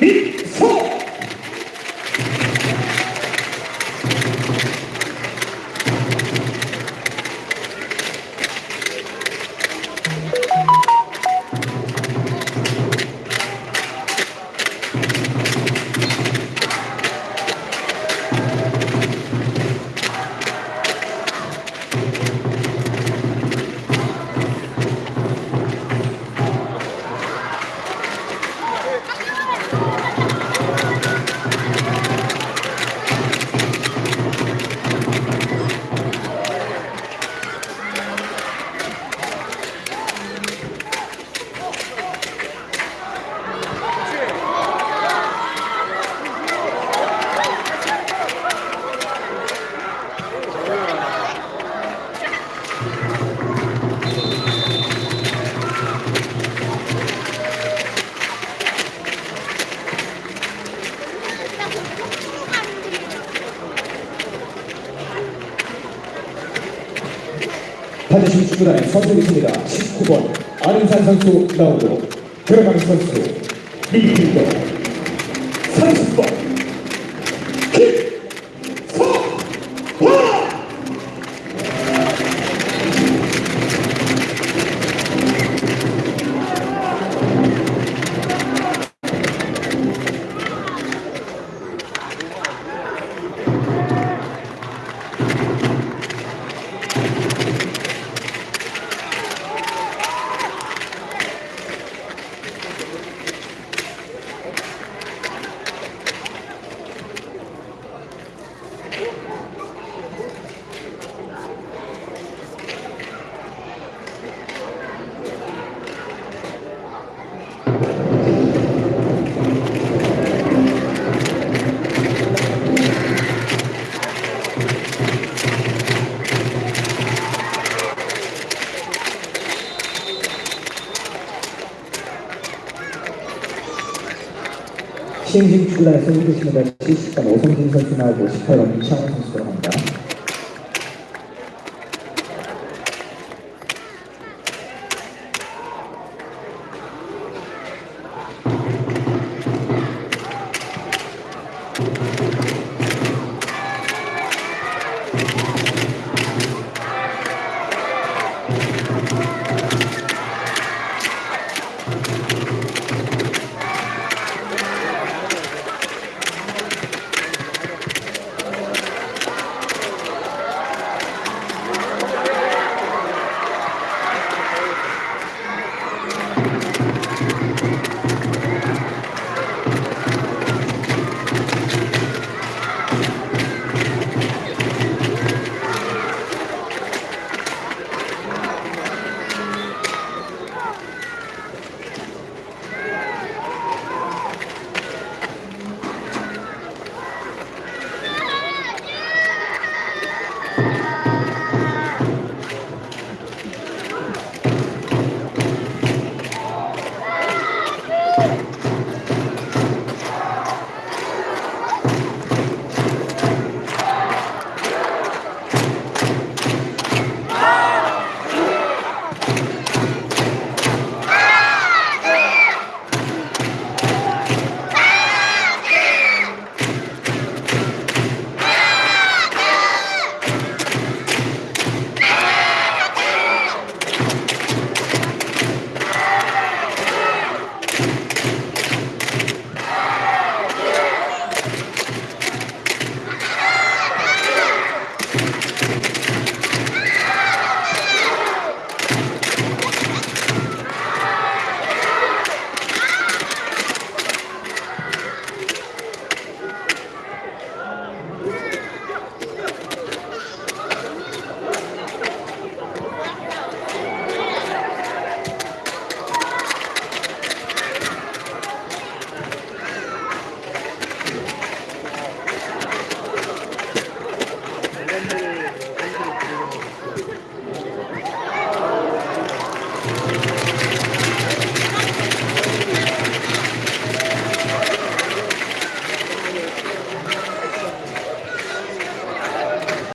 Hum? 반드시 축구단의 선수가 있습니다. 19번 안윤산 선수 나오고 들어가는 선수 미드필더 30번 시흥시 축구단에서 해주시는 자리 10번 오성진 선수나 58번 이창훈 선수로 합니다.